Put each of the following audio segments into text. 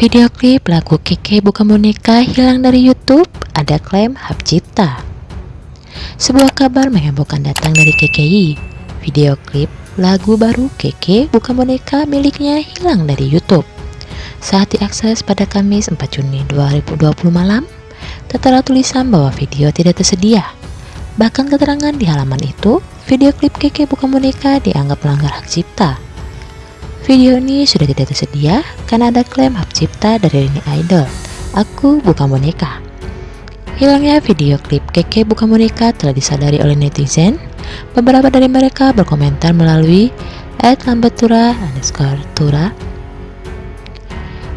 Video klip lagu Keke Bukan Boneka hilang dari YouTube, ada klaim hak cipta. Sebuah kabar menghebohkan datang dari KKI. Video klip lagu baru Keke Bukan Boneka miliknya hilang dari YouTube. Saat diakses pada Kamis 4 Juni 2020 malam, tertera tulisan bahwa video tidak tersedia. Bahkan keterangan di halaman itu, video klip Keke Bukan Boneka dianggap melanggar hak cipta. Video ini sudah tidak tersedia karena ada klaim hak cipta dari Rini Idol. Aku bukan boneka. Hilangnya video klip Keke bukan boneka telah disadari oleh netizen. Beberapa dari mereka berkomentar melalui @lambetura underscore tura.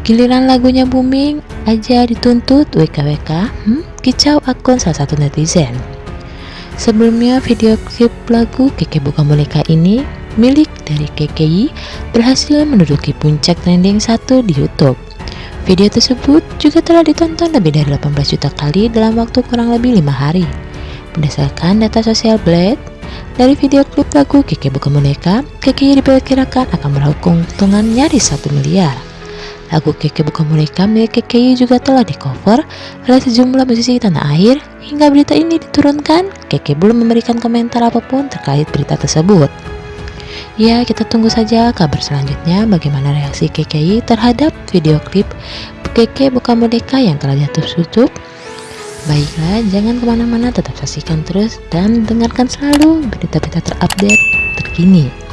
Giliran lagunya booming aja dituntut WKWK, hmm, kicau akun salah satu netizen. Sebelumnya video klip lagu Keke bukan boneka ini milik dari KKI berhasil menduduki puncak trending satu di YouTube. Video tersebut juga telah ditonton lebih dari 18 juta kali dalam waktu kurang lebih lima hari. Berdasarkan data sosial Blade, dari video klip lagu Keke Bukan Boneka, KKI diperkirakan akan meraup keuntungan nyaris 1 miliar. Lagu Keke Bukan Boneka milik KKI juga telah di cover oleh sejumlah musisi tanah air. Hingga berita ini diturunkan, Keke belum memberikan komentar apa pun terkait berita tersebut. Ya, kita tunggu saja kabar selanjutnya bagaimana reaksi KKI terhadap video klip Keke Bukan Boneka yang telah jatuh tutup. Baiklah, jangan ke mana-mana, tetap saksikan terus dan dengarkan selalu berita-berita terupdate terkini.